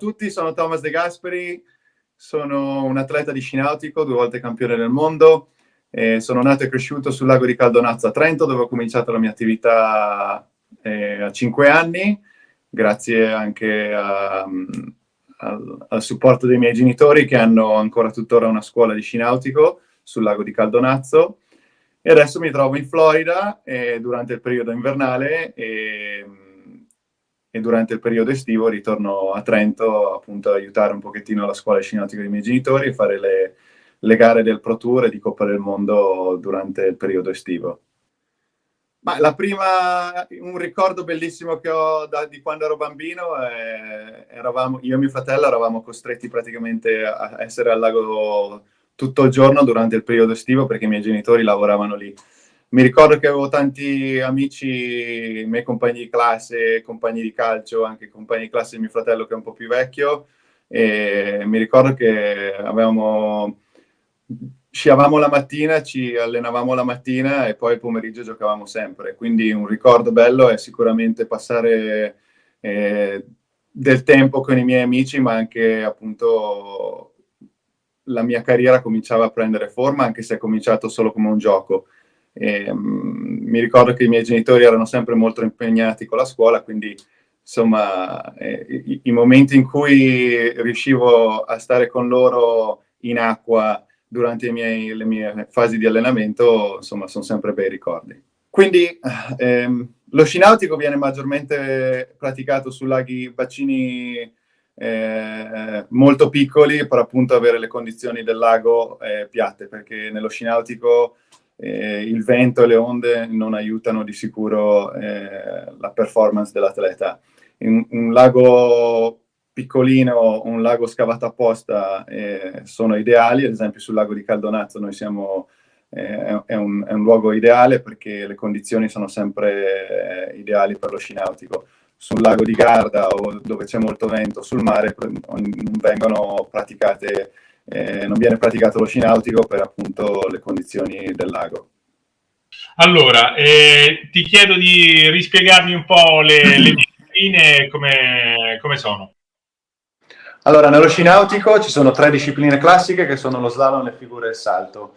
tutti, sono Thomas De Gasperi, sono un atleta di sci nautico, due volte campione del mondo. Eh, sono nato e cresciuto sul lago di Caldonazzo a Trento, dove ho cominciato la mia attività eh, a cinque anni, grazie anche a, al, al, supporto dei miei genitori che hanno ancora tuttora una scuola di sci nautico sul lago di Caldonazzo. E adesso mi trovo in Florida eh, durante il periodo invernale e e durante il periodo estivo ritorno a Trento appunto ad aiutare un pochettino la scuola scinautica dei miei genitori e fare le, le, gare del Pro Tour e di Coppa del Mondo durante il periodo estivo. Ma la prima, un ricordo bellissimo che ho da, di quando ero bambino, è, eravamo, io e mio fratello eravamo costretti praticamente a essere al lago tutto il giorno durante il periodo estivo perché i miei genitori lavoravano lì mi ricordo che avevo tanti amici, miei compagni di classe, compagni di calcio, anche compagni di classe di mio fratello che è un po' più vecchio, e mi ricordo che avevamo, sciavamo la mattina, ci allenavamo la mattina e poi il pomeriggio giocavamo sempre. Quindi un ricordo bello è sicuramente passare eh, del tempo con i miei amici, ma anche appunto la mia carriera cominciava a prendere forma, anche se è cominciato solo come un gioco. E, um, mi ricordo che i miei genitori erano sempre molto impegnati con la scuola, quindi insomma eh, i, i, momenti in cui riuscivo a stare con loro in acqua durante miei, le mie fasi di allenamento, insomma, sono sempre bei ricordi. Quindi ehm, lo sci nautico viene maggiormente praticato su laghi, bacini eh, molto piccoli per appunto avere le condizioni del lago eh, piatte, perché nello sci nautico eh, il vento e le onde non aiutano di sicuro eh, la performance dell'atleta. Un, un, lago piccolino, un lago scavato apposta eh, sono ideali, ad esempio sul lago di Caldonazzo noi siamo, eh, è un, è, un, luogo ideale perché le condizioni sono sempre eh, ideali per lo sci nautico. Sul lago di Garda o dove c'è molto vento, sul mare vengono praticate eh, non viene praticato lo sci nautico per appunto le condizioni del lago. Allora, eh, ti chiedo di rispiegarmi un po' le, le discipline come, come sono. Allora, nello sci nautico ci sono tre discipline classiche che sono lo slalom, le figure e il salto.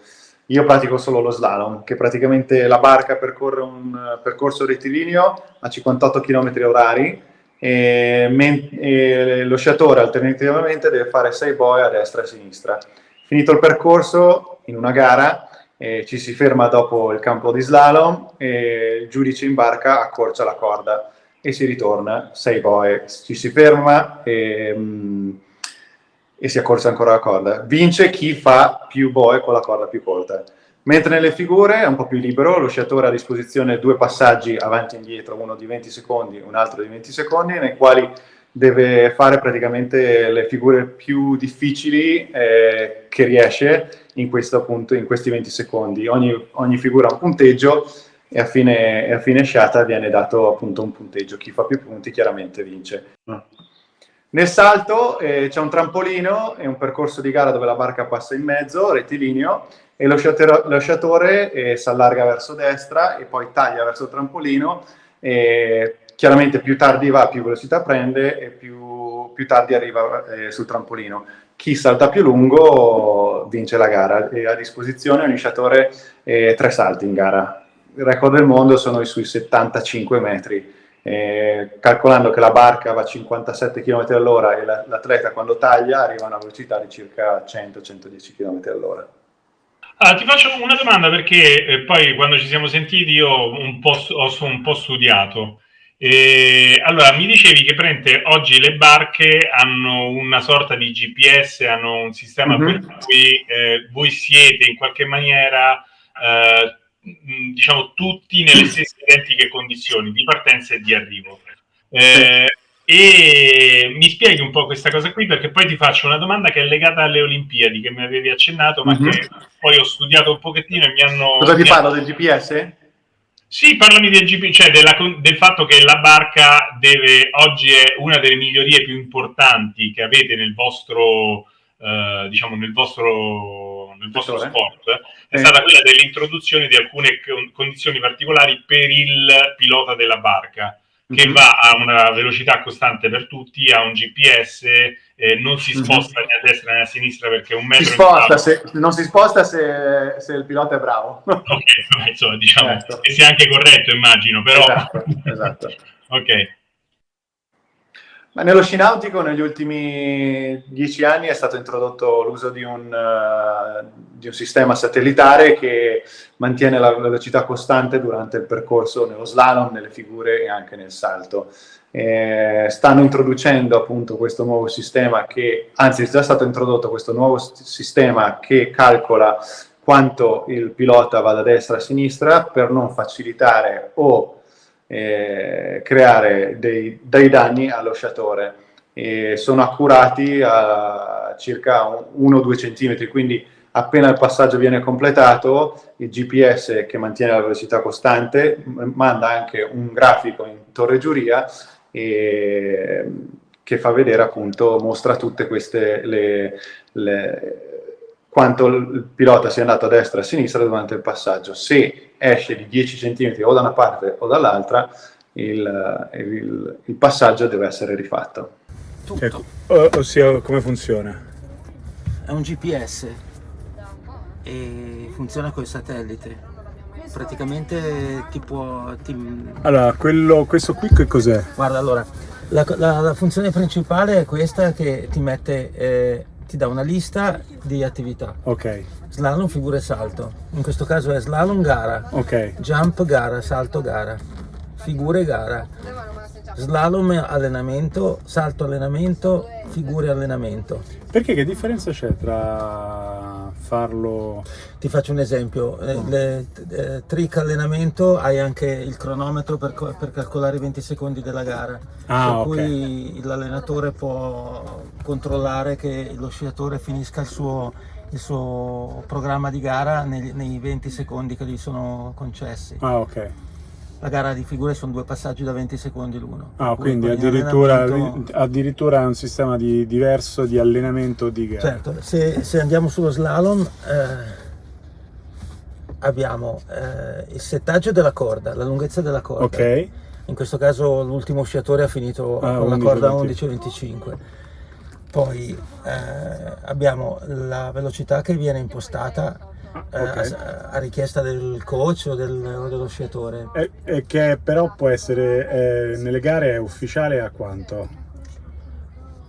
Io pratico solo lo slalom, che praticamente la barca percorre un percorso rettilineo a 58 km orari e, lo sciatore alternativamente deve fare 6 boe a destra e a sinistra. Finito il percorso, in una gara, eh, ci si ferma dopo il campo di slalom e il giudice in barca accorcia la corda e si ritorna 6 boe. Ci si ferma e, mm, e si accorcia ancora la corda. Vince chi fa più boe con la corda più corta. Mentre nelle figure è un po' più libero, lo sciatore ha a disposizione due passaggi avanti e indietro, uno di 20 secondi, un altro di 20 secondi, nei quali deve fare praticamente le figure più difficili eh, che riesce in, appunto, in questi 20 secondi. Ogni, ogni figura ha un punteggio e a fine, a fine sciata viene dato appunto un punteggio. Chi fa più punti chiaramente vince. Nel salto eh, c'è un trampolino e un percorso di gara dove la barca passa in mezzo, rettilineo, e lo sciatore, lo sciatore eh, si allarga verso destra e poi taglia verso il trampolino. E chiaramente più tardi va, più velocità prende e più, più tardi arriva eh, sul trampolino. Chi salta più lungo vince la gara e a disposizione ogni sciatore eh, tre salti in gara. Il record del mondo sono sui 75 metri. Eh, calcolando che la barca va a 57 km all'ora e l'atleta quando taglia arriva a una velocità di circa 100-110 km all'ora. Ah, ti faccio una domanda perché eh, poi quando ci siamo sentiti io un po', ho un po' studiato. E, allora, mi dicevi che prende, oggi le barche hanno una sorta di GPS, hanno un sistema mm-hmm. per cui eh, voi siete in qualche maniera, eh, diciamo, tutti nelle stesse identiche condizioni di partenza e di arrivo. Eh, e mi spieghi un po' questa cosa qui perché poi ti faccio una domanda che è legata alle Olimpiadi che mi avevi accennato ma mm-hmm. che poi ho studiato un pochettino e mi hanno... Cosa ti parlo del GPS? Sì, parlami del GPS, cioè della, del fatto che la barca deve, oggi è una delle migliorie più importanti che avete nel vostro, eh, diciamo, nel vostro, nel vostro sport, è eh. stata quella dell'introduzione di alcune condizioni particolari per il pilota della barca che mm-hmm. va a una velocità costante per tutti, ha un GPS, eh, non si mhm. sposta mm-hmm. né a destra né a sinistra perché un metro... Si sposta, se, non si sposta se, se, il pilota è bravo. ok, insomma, diciamo certo. che sia anche corretto, immagino, però... Esatto, esatto. ok. Ma nello sci nautico negli ultimi dieci anni è stato introdotto l'uso di uh, di un, sistema satellitare che mantiene la velocità costante durante il percorso nello slalom, nelle figure e anche nel salto. Eh, stanno introducendo appunto questo nuovo sistema che, anzi è già stato introdotto questo nuovo sistema che calcola quanto il pilota va da destra a sinistra per non facilitare o eh, creare dei, dei, danni allo sciatore. E sono accurati a circa 1-2 cm, quindi appena il passaggio viene completato, il GPS che mantiene la velocità costante manda anche un grafico in torre giuria e, che fa vedere appunto, mostra tutte queste le, le quanto il pilota sia andato a destra e a sinistra durante il passaggio. Se esce di 10 cm o da una parte o dall'altra, il, il, il, passaggio deve essere rifatto. Ecco, ossia, come funziona? È un GPS e funziona col satellite. Praticamente ti può... Ti... Allora, quello, questo qui che cos'è? Guarda, allora, la, la, la, funzione principale è questa che ti mette... Eh, ti dà una lista di attività. Ok. Slalom, figura e salto. In questo caso è slalom gara. Ok. Jump gara, salto gara. Figure gara. Slalom allenamento, salto allenamento, figure allenamento. Perché che differenza c'è tra farlo... Ti faccio un esempio, oh. le, eh, trick allenamento hai anche il cronometro per, per, calcolare i 20 secondi della gara, ah, per okay. cui l'allenatore può controllare che lo sciatore finisca il suo, il suo programma di gara nei, nei 20 secondi che gli sono concessi. Ah, ok la gara di figure sono due passaggi da 20 secondi l'uno. Ah, quindi addirittura, addirittura, è un sistema di, diverso di allenamento di gara. Certo, se, se andiamo sullo slalom eh, abbiamo eh, il settaggio della corda, la lunghezza della corda. Ok. In questo caso l'ultimo sciatore ha finito ah, con 11, la corda 11-25. Poi eh, abbiamo la velocità che viene impostata okay. a, a, richiesta del coach o, del, dello sciatore. E, e, che però può essere, eh, nelle gare è ufficiale a quanto?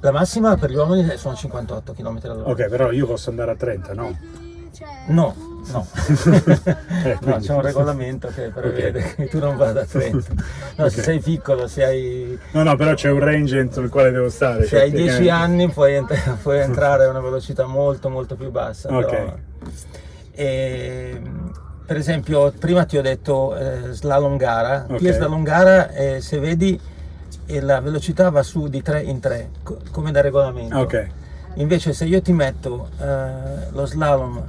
La massima per gli uomini sono 58 km all'ora. Ok, però io posso andare a 30, no? No, no. eh, no c'è un regolamento che prevede okay. che tu non vada a 30. No, okay. se sei piccolo, se hai... No, no, però c'è un range entro il quale devo stare. Se hai 10 anni puoi, ent puoi, entrare a una velocità molto molto più bassa. Ok. Però... E, per esempio, prima ti ho detto eh, slalom gara. Okay. Qui è slalom gara, eh, se vedi eh, la velocità va su di 3 in 3, co come da regolamento. Okay. Invece se io ti metto eh, lo slalom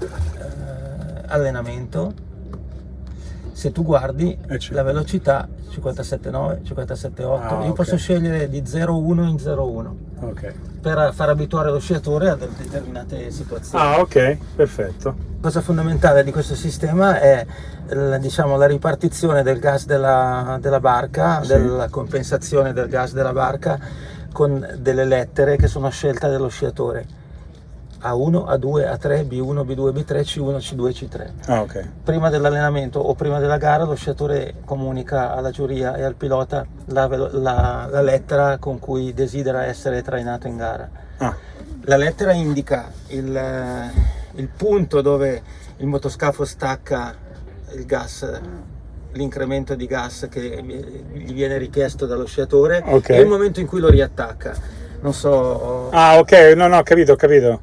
eh, allenamento, se tu guardi eh, la velocità 57,9, 57,8, ah, io okay. posso scegliere di 0,1 in 0,1 okay. per far abituare lo sciatore a determinate situazioni. Ah ok, perfetto. La cosa fondamentale di questo sistema è diciamo, la ripartizione del gas della, della barca, sì. della compensazione del gas della barca con delle lettere che sono scelte dello sciatore a1, A2, A3, B1, B2, B3, C1, C2, C3. Ah, okay. Prima dell'allenamento o prima della gara lo sciatore comunica alla giuria e al pilota la, la, la lettera con cui desidera essere trainato in gara. Ah. La lettera indica il, il punto dove il motoscafo stacca il gas l'incremento di gas che gli viene richiesto dallo sciatore okay. e il momento in cui lo riattacca non so ah ok no no ho capito ho capito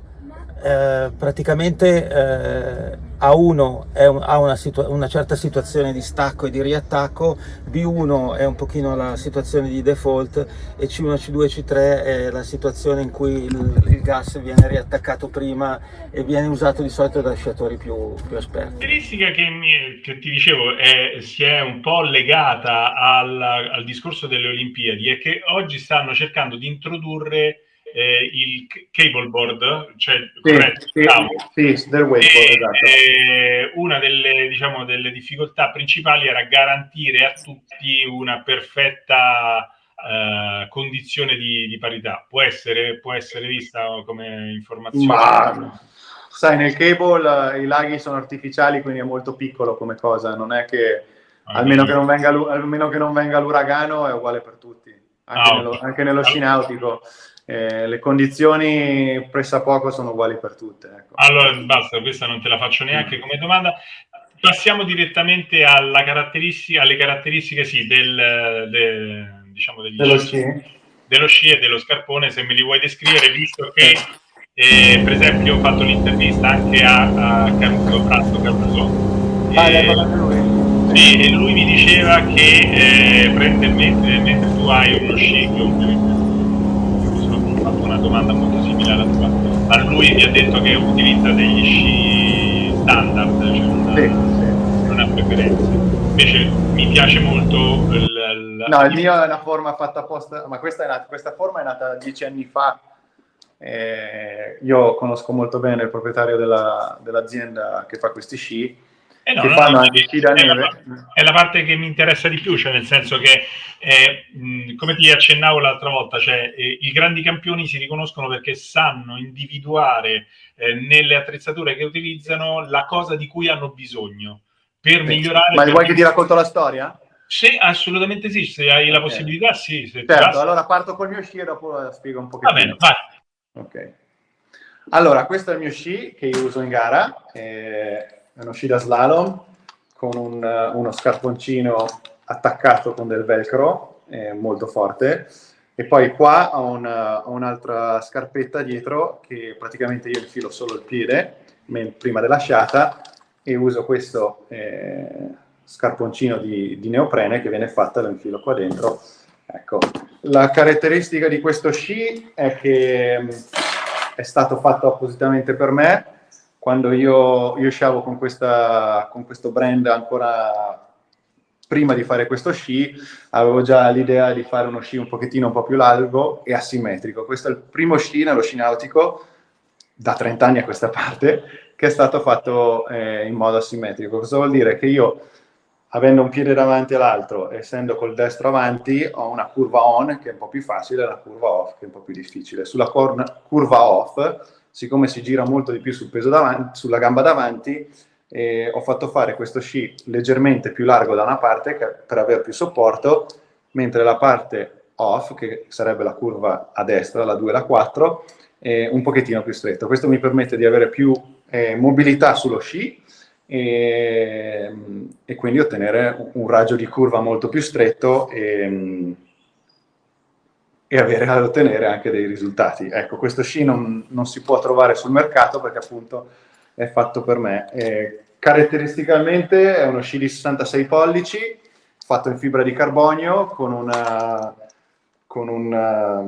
eh, praticamente eh, A1 un, ha una, una, certa situazione di stacco e di riattacco, B1 è un pochino la situazione di default e C1, C2 C3 è la situazione in cui il, il gas viene riattaccato prima e viene usato di solito da sciatori più, più esperti. La caratteristica che, mi, che ti dicevo è, si è un po' legata al, al discorso delle Olimpiadi è che oggi stanno cercando di introdurre eh, il cable board, cioè Sì, corretto, sì, sì, del wakeboard, esatto. eh, una delle, diciamo, delle difficoltà principali era garantire a tutti una perfetta eh, condizione di, di parità. Può essere, può essere vista come informazione? Ma sai, nel cable eh, i laghi sono artificiali, quindi è molto piccolo come cosa, non è che Ah, almeno che non venga, almeno che non venga l'uragano è uguale per tutti, anche, Ah, nello, anche nello sci nautico. Eh, le condizioni pressappoco sono uguali per tutte. Ecco. Allora, basta, questa non te la faccio neanche come domanda. Passiamo direttamente alla caratteristica, alle caratteristiche sì, del, del- diciamo degli Dello sci- dello sci e dello scarpone, se me li vuoi descrivere, visto che eh, per esempio ho fatto un'intervista anche a, a Caruso, Frasto Caruso, Ah, e- parlato lui? sì, e lui mi diceva che eh, prende mentre, mentre tu hai uno sci, che fatto una domanda molto simile alla tua, ma lui mi ha detto che utilizza degli sci standard, cioè non ha, Sì, sì. non ha preferenze. Invece mi piace molto il, No, il mio è una forma fatta apposta, ma questa, è nata- questa forma è nata dieci anni fa. Eh, io conosco molto bene il proprietario della- dell'azienda che fa questi sci, Eh no, che no, fanno no, è, la, neve. è la parte che mi interessa di più, cioè nel senso che, eh, mh, come ti accennavo l'altra volta, cioè, eh, i grandi campioni si riconoscono perché sanno individuare eh, nelle attrezzature che utilizzano la cosa di cui hanno bisogno per migliorare. Ma per- vuoi che ti racconto la storia? Sì, assolutamente sì, se hai la Ok. possibilità, sì. Se Certo, allora parto col mio sci e dopo la spiego un Va pochettino. bene, vai. Ok. Allora, questo è il mio sci che io uso in gara, eh, è uno sci da slalom con un- uno scarponcino attaccato con del velcro, eh, molto forte, e poi qua ho, una- ho un'altra scarpetta dietro che praticamente io infilo solo il piede prima dell'asciata e uso questo eh, scarponcino di, di neoprene che viene fatta, lo infilo qua dentro. Ecco, la caratteristica di questo sci è che mh, è stato fatto appositamente per me. Quando io, io sciavo con, questa, con questo brand ancora prima di fare questo sci, avevo già l'idea di fare uno sci un pochettino un po' più largo e asimmetrico. Questo è il primo sci nello sci nautico da 30 anni a questa parte che è stato fatto eh, in modo asimmetrico. Cosa vuol dire? Che io, avendo un piede davanti all'altro, essendo col destro avanti, ho una curva on che è un po' più facile e una curva off che è un po' più difficile. Sulla curva off, siccome si gira molto di più sul peso davanti, sulla gamba davanti, eh, ho fatto fare questo sci leggermente più largo da una parte che- per avere più supporto, mentre la parte off, che sarebbe la curva a destra, la 2 e la 4, è un pochettino più stretto. Questo mi permette di avere più eh, mobilità sullo sci e, e quindi ottenere un raggio di curva molto più stretto e, e avere ad ottenere anche dei risultati. Ecco, questo sci non, non si può trovare sul mercato perché appunto è fatto per me. Eh, caratteristicamente è uno sci di 66 pollici, fatto in fibra di carbonio con una, con una,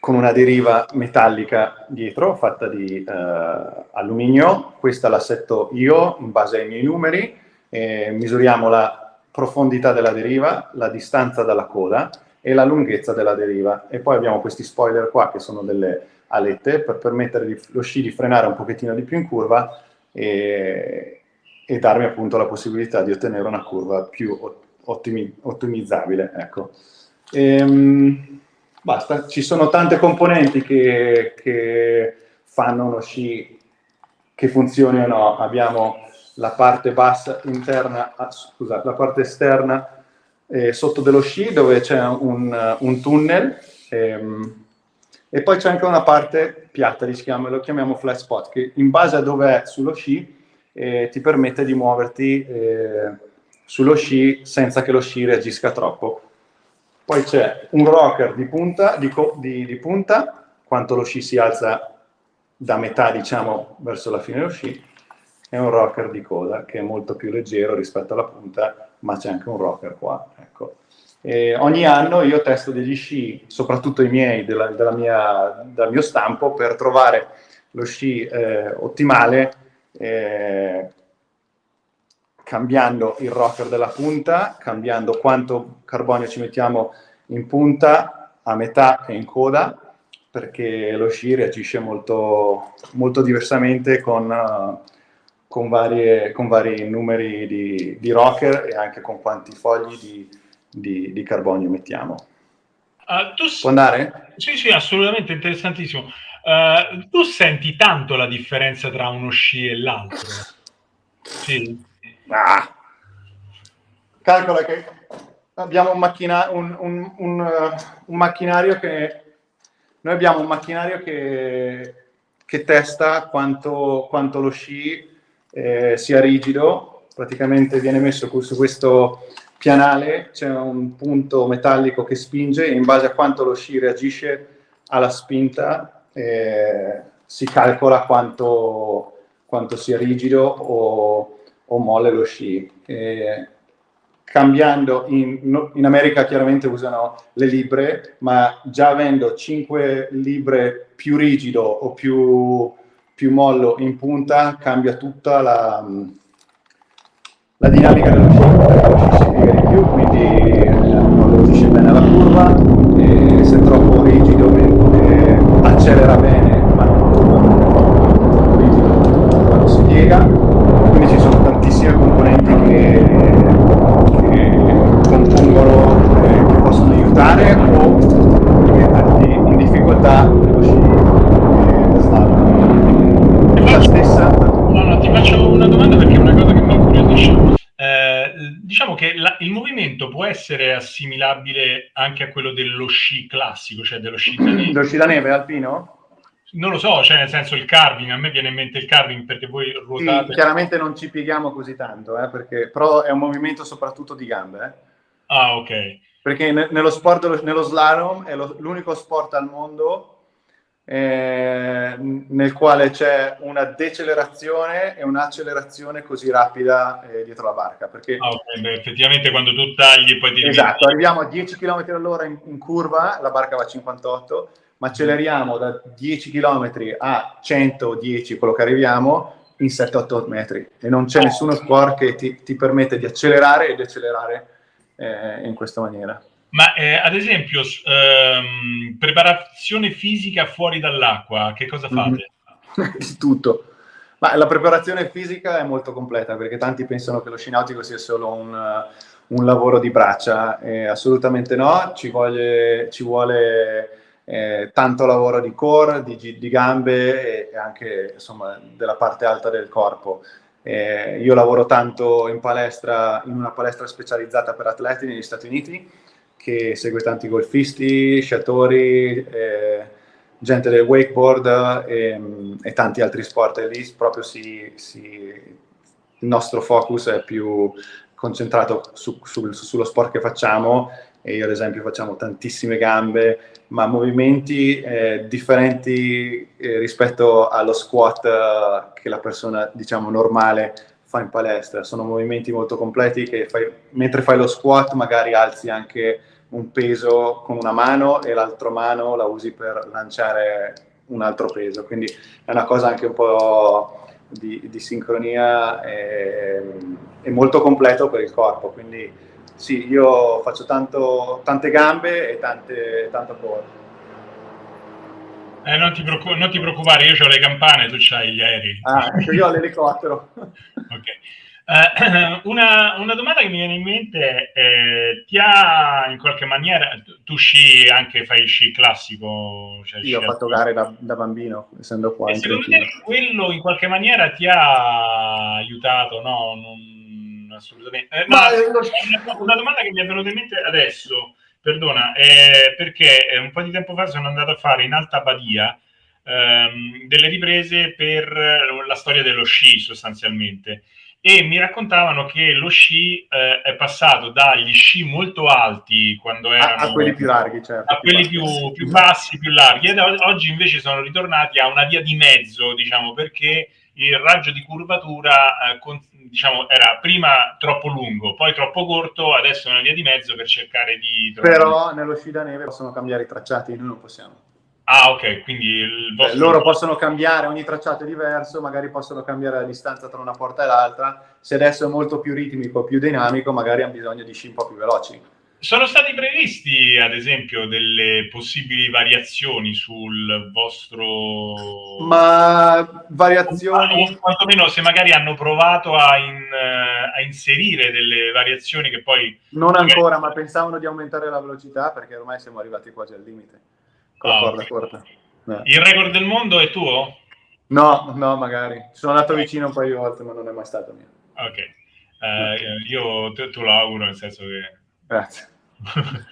con una deriva metallica dietro, fatta di eh, alluminio. Questa l'assetto io in base ai miei numeri. Eh, misuriamo la profondità della deriva, la distanza dalla coda e la lunghezza della deriva. E poi abbiamo questi spoiler qua che sono delle alette per permettere di- lo sci di frenare un pochettino di più in curva e, e darmi appunto la possibilità di ottenere una curva più ot- ottimi- ottimizzabile. Ecco. Ehm, basta, ci sono tante componenti che, che fanno uno sci che funzioni o no. Abbiamo la parte bassa interna, ah, scusa, la parte esterna eh, sotto dello sci dove c'è un, un tunnel ehm, e poi c'è anche una parte piatta, li lo chiamiamo flat spot, che in base a dove è sullo sci eh, ti permette di muoverti eh, sullo sci senza che lo sci reagisca troppo. Poi c'è un rocker di punta, di, di- di punta, quanto lo sci si alza da metà, diciamo, verso la fine dello sci, e un rocker di coda che è molto più leggero rispetto alla punta, ma c'è anche un rocker qua. Ecco. Ogni anno io testo degli sci, soprattutto i miei, della, della mia, dal mio stampo, per trovare lo sci eh, ottimale, eh, cambiando il rocker della punta, cambiando quanto carbonio ci mettiamo in punta, a metà e in coda, perché lo sci reagisce molto, molto diversamente con, uh, con, varie, con, vari numeri di, di, rocker e anche con quanti fogli di, di, di carbonio mettiamo. Uh, tu Può andare? Sì, sì, assolutamente interessantissimo. Uh, tu senti tanto la differenza tra uno sci e l'altro? Sì. Ah. Calcola che abbiamo un, macchina- un, un, un macchinario che noi abbiamo un macchinario che, che testa quanto, quanto, lo sci eh, sia rigido, praticamente viene messo su questo pianale, c'è un punto metallico che spinge e in base a quanto lo sci reagisce alla spinta eh, si calcola quanto, quanto, sia rigido o, o molle lo sci. Eh, cambiando, in, in, America chiaramente usano le libre, ma già avendo 5 libre più rigido o più, più mollo in punta, cambia tutta la, la dinamica dello sci, si piega di più, quindi non reagisce bene alla curva, e se è troppo rigido eh, accelera bene, ma non troppo rigido quando si piega, quindi ci sono tantissime componenti che compongono, eh, che possono aiutare o metterti in difficoltà nello sci eh, slalom. La stessa... No, no, ti faccio una domanda perché è una cosa che mi incuriosisce. Eh, diciamo che la, il movimento può essere assimilabile anche a quello dello sci classico, cioè dello sci da neve. dello sci da neve alpino? Non lo so, cioè nel senso il carving, a me viene in mente il carving perché voi ruotate. Sì, chiaramente non ci pieghiamo così tanto, eh, perché, però è un movimento soprattutto di gambe. Eh. Ah, ok. Perché ne, nello sport, nello slalom è lo, l'unico sport al mondo eh, nel quale c'è una decelerazione e un'accelerazione così rapida eh, dietro la barca. Perché, ah, okay. Beh, effettivamente quando tu tagli poi ti Esatto, arriviamo a 10 km all'ora in, in, curva, la barca va a 58, ma acceleriamo da 10 km a 110, quello che arriviamo, in 7-8 metri. E non c'è oh. nessuno sport che ti, ti permette di accelerare e decelerare eh, in questa maniera. Ma eh, ad esempio, ehm, preparazione fisica fuori dall'acqua, che cosa fate? Mm-hmm. Tutto. Ma la preparazione fisica è molto completa perché tanti pensano che lo sci nautico sia solo un, un lavoro di braccia. Eh, assolutamente no, ci vuole, ci vuole eh, tanto lavoro di core, di, di gambe e anche insomma, della parte alta del corpo. Eh, io lavoro tanto in palestra, in una palestra specializzata per atleti negli Stati Uniti, che segue tanti golfisti, sciatori, eh, gente del wakeboard e, e, tanti altri sport. E lì proprio si, si, il nostro focus è più concentrato su, su, sullo sport che facciamo e io ad esempio facciamo tantissime gambe, ma movimenti eh, differenti eh, rispetto allo squat eh, che la persona, diciamo, normale fa in palestra. Sono movimenti molto completi che fai, mentre fai lo squat magari alzi anche un peso con una mano e l'altra mano la usi per lanciare un altro peso. Quindi è una cosa anche un po' di, di sincronia e, e molto completo per il corpo. Quindi sì, io faccio tanto, tante gambe e tante, tanto corpo. Eh, non, ti non, ti preoccupare, io ho le campane, tu c'hai gli aerei. Ah, ecco, io ho l'elicottero. ok. Uh, una, una, domanda che mi viene in mente è, eh, ti ha in qualche maniera, tu sci anche, fai sci classico? Cioè io ho fatto gare da, da, bambino, essendo qua. E secondo te quello in qualche maniera ti ha aiutato, no? Non, assolutamente. Eh, no, una, una domanda che mi è venuta in mente adesso, perdona, è perché un po' di tempo fa sono andato a fare in Alta Badia ehm, delle riprese per la storia dello sci sostanzialmente e mi raccontavano che lo sci eh, è passato dagli sci molto alti quando erano a, a quelli più larghi, certo, a quelli più, più, bassi, più larghi, ed oggi invece sono ritornati a una via di mezzo, diciamo, perché il raggio di curvatura eh, con, diciamo, era prima troppo lungo, poi troppo corto, adesso è una via di mezzo per cercare di... Trovare... Però nello sci da neve possono cambiare i tracciati, noi non possiamo. Ah, ok, quindi il vostro... loro possono cambiare, ogni tracciato è diverso, magari possono cambiare la distanza tra una porta e l'altra. Se adesso è molto più ritmico, più dinamico, magari hanno bisogno di sci un po' più veloci. sono stati previsti, ad esempio, delle possibili variazioni sul vostro... Ma variazioni... O quantomeno se magari hanno provato a, in, a, inserire delle variazioni che poi... Non ancora, ma pensavano di aumentare la velocità perché ormai siamo arrivati quasi al limite. Con la oh, corda corta. Eh. Il record del mondo è tuo? No, no, magari. Sono andato vicino un paio di volte, ma non è mai stato mio. Ok. Uh, io te, te lo auguro, nel senso che... Grazie.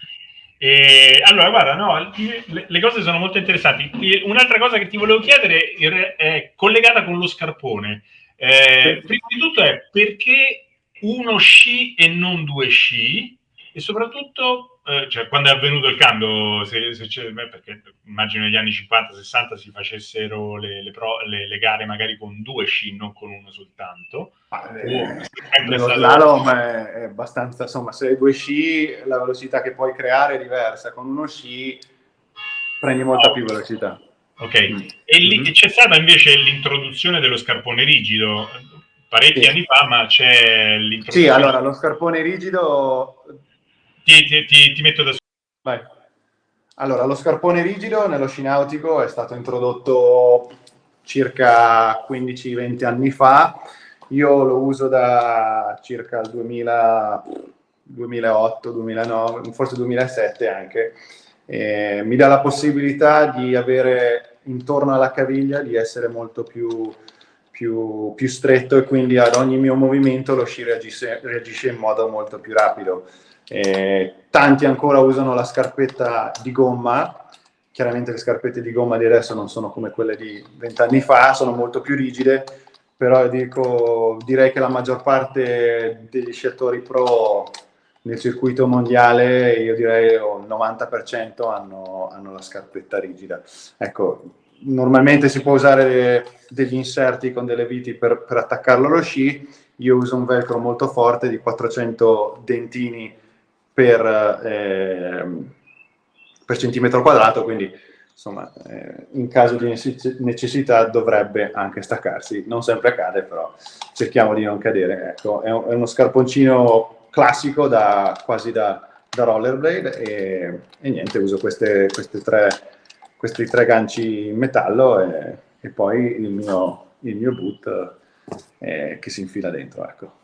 e, allora, guarda, no, le, le, cose sono molto interessanti. Un'altra cosa che ti volevo chiedere è collegata con lo scarpone. Eh, prima di tutto è perché uno sci e non due sci? E soprattutto eh, cioè, quando è avvenuto il cambio, se, se beh, perché immagino negli anni 50-60 si facessero le, le, pro, le, le, gare magari con due sci, non con uno soltanto. Ah, eh, nello stato... slalom è, è, abbastanza, insomma, se hai due sci la velocità che puoi creare è diversa, con uno sci prendi molta oh. più velocità. Ok, mm. e lì mm-hmm. c'è stata invece l'introduzione dello scarpone rigido, parecchi sì. anni fa, ma c'è l'introduzione... Sì, allora, lo scarpone rigido ti, ti, ti, ti metto da Vai. Allora, lo scarpone rigido nello sci nautico è stato introdotto circa 15-20 anni fa. Io lo uso da circa il 2000, 2008, 2009, forse 2007 anche. E mi dà la possibilità di avere intorno alla caviglia di essere molto più, più, più stretto e quindi ad ogni mio movimento lo sci reagisce, reagisce in modo molto più rapido. Eh, tanti ancora usano la scarpetta di gomma, chiaramente le scarpette di gomma di adesso non sono come quelle di vent'anni fa, sono molto più rigide, però dico, direi che la maggior parte degli sciatori pro nel circuito mondiale, io direi il 90% hanno, hanno, la scarpetta rigida. Ecco, normalmente si può usare degli inserti con delle viti per, per attaccarlo allo sci, io uso un velcro molto forte di 400 dentini per, eh, per centimetro quadrato, quindi insomma eh, in caso di necessità dovrebbe anche staccarsi, non sempre accade però cerchiamo di non cadere, ecco, è, un, è uno scarponcino classico da, quasi da, da rollerblade e, e, niente, uso queste, queste tre, questi tre ganci in metallo e, e poi il mio, il mio boot eh, che si infila dentro, ecco.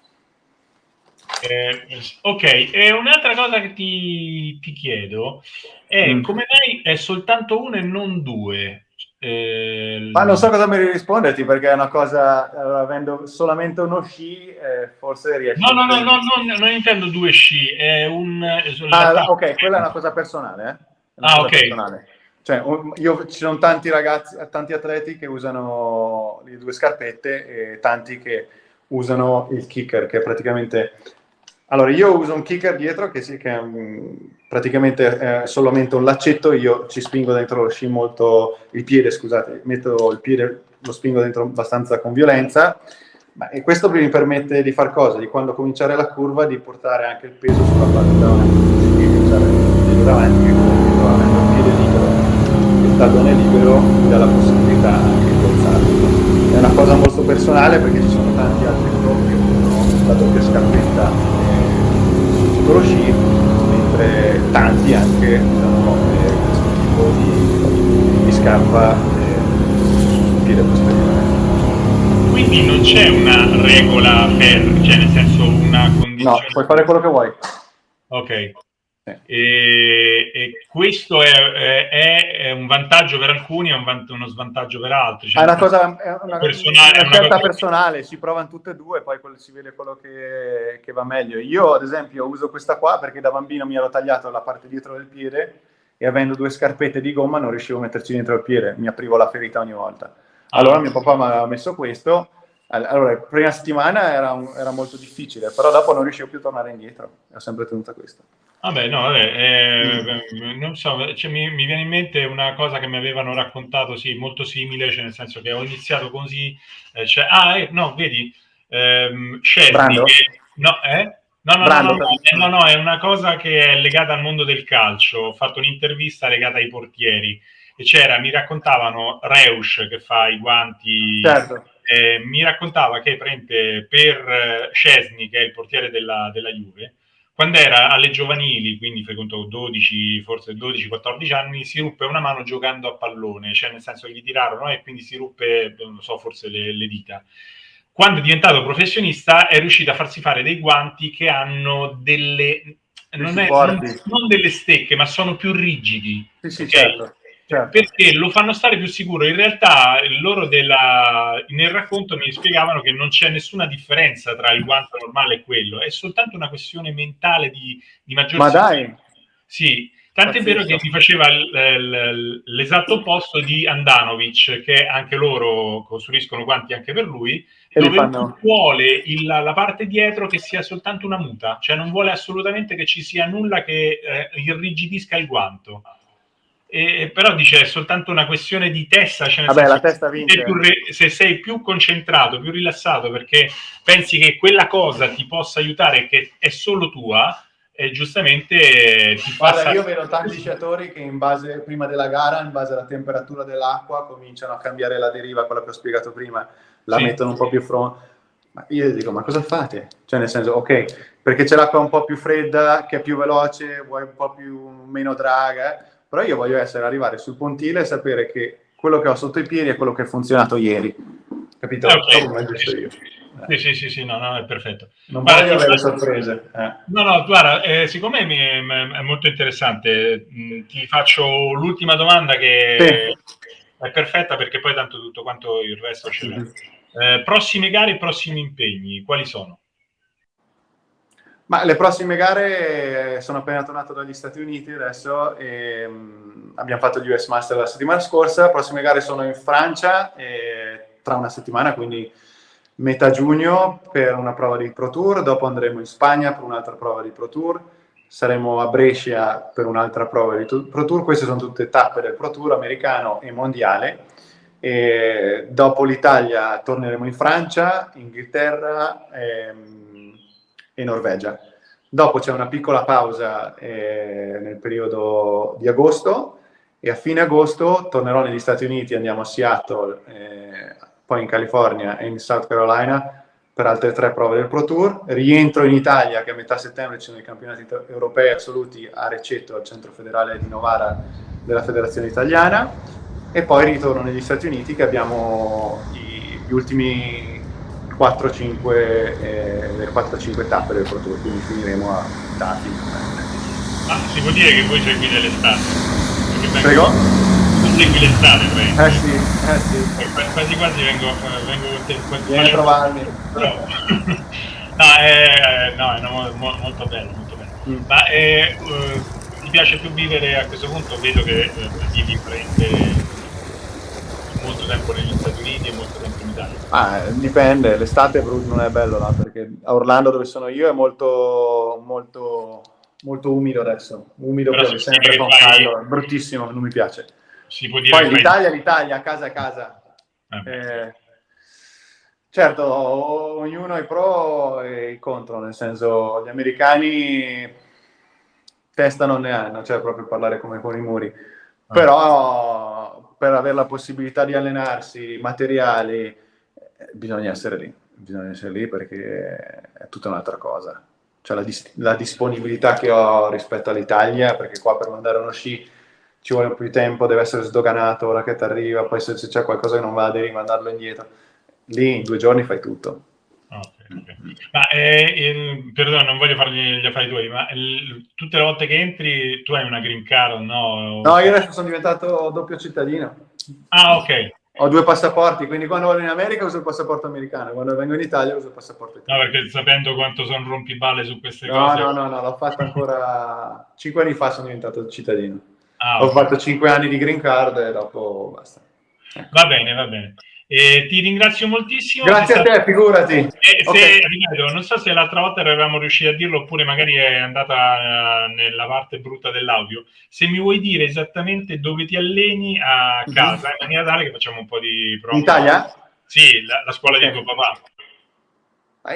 Eh, ok, e un'altra cosa che ti, ti chiedo è mm. come mai è soltanto uno e non due? Eh, Ma non so cosa mi risponderti perché è una cosa, avendo solamente uno sci, eh, forse riesci No, no, no, no, no, non intendo due sci, è un... Ah, ok, quella è una cosa personale, eh? Una ah, ok. Personale. Cioè, io, ci sono tanti ragazzi, tanti atleti che usano le due scarpette e tanti che usano il kicker, che praticamente allora, io uso un kicker dietro che, sì, che è um, praticamente è solamente un laccetto, io ci spingo dentro lo sci molto, il piede, scusate, metto il piede, lo spingo dentro abbastanza con violenza, ma, e questo mi permette di far cosa? Di quando cominciare la curva, di portare anche il peso sulla parte davanti, quindi usare il piede davanti, che avendo il piede libero, il tallone libero, mi dà la possibilità anche di forzarlo. È una cosa molto personale perché ci sono tanti altri usano la doppia scarpetta solo sci, mentre tanti anche usano eh, questo tipo di, di scarpa eh, piede posteriore. Quindi non c'è una regola per, cioè nel senso una condizione... No, puoi fare quello che vuoi. Ok. E, e, questo è, è, è, un vantaggio per alcuni e un uno svantaggio per altri. Cioè, è una cosa è una, personale, una scelta personale, si provano tutte e due, poi si vede quello che, che, va meglio. Io, ad esempio, uso questa qua perché da bambino mi ero tagliato la parte dietro del piede e avendo due scarpette di gomma non riuscivo a metterci dentro il piede, mi aprivo la ferita ogni volta. Allora ah, mio papà mi aveva messo questo allora, la prima settimana era, un, era, molto difficile, però dopo non riuscivo più a tornare indietro, ho sempre tenuta questa. Vabbè, no, vabbè, eh, mm. non so, cioè, mi, mi, viene in mente una cosa che mi avevano raccontato, sì, molto simile, cioè nel senso che ho iniziato così, eh, cioè, ah, eh, no, vedi, ehm, Shelby, che, no, eh? No, no, no, no, eh, no, no, è una cosa che è legata al mondo del calcio. Ho fatto un'intervista legata ai portieri e c'era, mi raccontavano Reusch che fa i guanti certo eh, mi raccontava che prende per Scesni, che è il portiere della, della Juve, quando era alle giovanili, quindi conto 12, forse 12-14 anni, si ruppe una mano giocando a pallone, cioè nel senso che gli tirarono e quindi si ruppe, non so, forse le, le dita. Quando è diventato professionista è riuscito a farsi fare dei guanti che hanno delle non, è, non, non, delle stecche, ma sono più rigidi. Sì, sì, okay? certo. Certo. perché lo fanno stare più sicuro. In realtà loro della, nel racconto mi spiegavano che non c'è nessuna differenza tra il guanto normale e quello, è soltanto una questione mentale di, di maggior Ma dai! Sì, Tant'è vero che mi faceva l'esatto opposto di Andanovic, che anche loro costruiscono guanti anche per lui, e dove fanno... vuole il, la parte dietro che sia soltanto una muta, cioè non vuole assolutamente che ci sia nulla che eh, irrigidisca il guanto. E, però dice è soltanto una questione di testa, cioè Vabbè, la testa vince. Se, se sei più concentrato, più rilassato, perché pensi che quella cosa ti possa aiutare, che è solo tua, e giustamente ti Guarda, passa... io vedo tanti sciatori che in base, prima della gara, in base alla temperatura dell'acqua, cominciano a cambiare la deriva, quella che ho spiegato prima, la sì. mettono un po' più fronte. Ma io dico, ma cosa fate? Cioè, nel senso, ok, perché c'è l'acqua un po' più fredda, che è più veloce, vuoi un po' più meno draga, però io voglio essere, arrivare sul pontile e sapere che quello che ho sotto i piedi è quello che ha funzionato ieri. Capito? Okay. Come giusto io. Sì, sì, sì, sì, no, no, è perfetto. Non guarda, voglio avere sorprese. Eh. No, no, guarda, eh, siccome mi è, è, molto interessante, mh, ti faccio l'ultima domanda che sì. è perfetta perché poi tanto tutto quanto il resto ce l'è. Eh, prossime gare e prossimi impegni, quali sono? Ma le prossime gare sono appena tornato dagli Stati Uniti adesso e um, abbiamo fatto gli US Master la settimana scorsa. Le prossime gare sono in Francia tra una settimana, quindi metà giugno per una prova di Pro Tour, dopo andremo in Spagna per un'altra prova di Pro Tour, saremo a Brescia per un'altra prova di Pro Tour. Queste sono tutte tappe del Pro Tour americano e mondiale. E dopo l'Italia torneremo in Francia, Inghilterra. Ehm, e Norvegia. Dopo c'è una piccola pausa eh, nel periodo di agosto e a fine agosto tornerò negli Stati Uniti, andiamo a Seattle, eh, poi in California e in South Carolina per altre tre prove del Pro Tour. Rientro in Italia che a metà settembre ci sono i campionati europei assoluti a Receto, al centro federale di Novara della Federazione Italiana e poi ritorno negli Stati Uniti che abbiamo gli ultimi 4-5 eh, 4-5 tappe del Pro Tour, quindi finiremo a Tati. Ah, si può dire che voi seguite l'estate? Prego? Tu segui l'estate, prego. Eh sì, eh sì. Eh, quasi quasi vengo, vengo con te. Vieni a trovarmi. No, no, è, no, è no, molto bello, molto bello. Mm. Ma eh, uh, ti piace più vivere a questo punto? Vedo che uh, vivi prende molto tempo negli Uniti e molto tempo in Italia? Ah, dipende, l'estate non è bello là, perché a Orlando dove sono io è molto, molto, molto umido adesso, umido per sempre con caldo, bruttissimo, non mi piace. Poi l'Italia, fai... l'Italia, a casa a casa. Eh. Eh, certo, ognuno è pro e i contro, nel senso gli americani testa non ne hanno, cioè proprio parlare come con i muri, ah. però per avere la possibilità di allenarsi, materiali, eh, bisogna essere lì, bisogna essere lì perché è tutta un'altra cosa. Cioè la, dis- la, disponibilità che ho rispetto all'Italia, perché qua per mandare uno sci ci vuole più tempo, deve essere sdoganato, ora che ti arriva, poi se, c'è qualcosa che non va devi mandarlo indietro. Lì in due giorni fai tutto. Ma eh, perdono, non voglio fargli gli affari tuoi, ma il, tutte le volte che entri tu hai una green card, no? No, io adesso sono diventato doppio cittadino. Ah, ok. Ho due passaporti, quindi quando vado in America uso il passaporto americano, quando vengo in Italia uso il passaporto italiano. No, perché sapendo quanto sono rompiballe su queste no, cose... No, no, no, l'ho fatto ancora... Cinque anni fa sono diventato cittadino. Ah, Ho okay. fatto cinque anni di green card e dopo basta. Va bene, va bene. Eh, ti ringrazio moltissimo. Grazie a te, figurati. Eh, se, okay. ripeto, non so se l'altra volta eravamo riusciti a dirlo oppure magari è andata uh, nella parte brutta dell'audio. Se mi vuoi dire esattamente dove ti alleni a mhm. casa, mm-hmm. in maniera tale che facciamo un po' di prova. In Italia? Sì, la, la scuola okay. di tuo papà.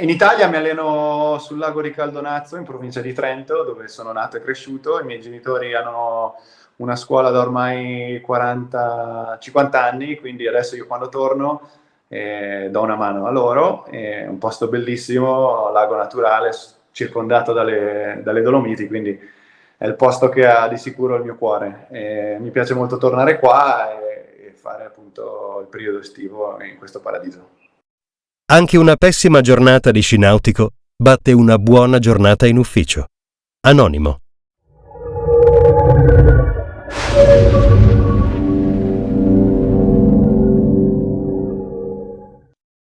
In Italia mi alleno sul lago di Caldonazzo, in provincia di Trento, dove sono nato e cresciuto. I miei genitori hanno una scuola da ormai 40, 50 anni, quindi adesso io quando torno eh, do una mano a loro, è un posto bellissimo, lago naturale, circondato dalle, dalle Dolomiti, quindi è il posto che ha di sicuro il mio cuore. E mi piace molto tornare qua e, e fare appunto il periodo estivo in questo paradiso. Anche una pessima giornata di sci nautico batte una buona giornata in ufficio. Anonimo.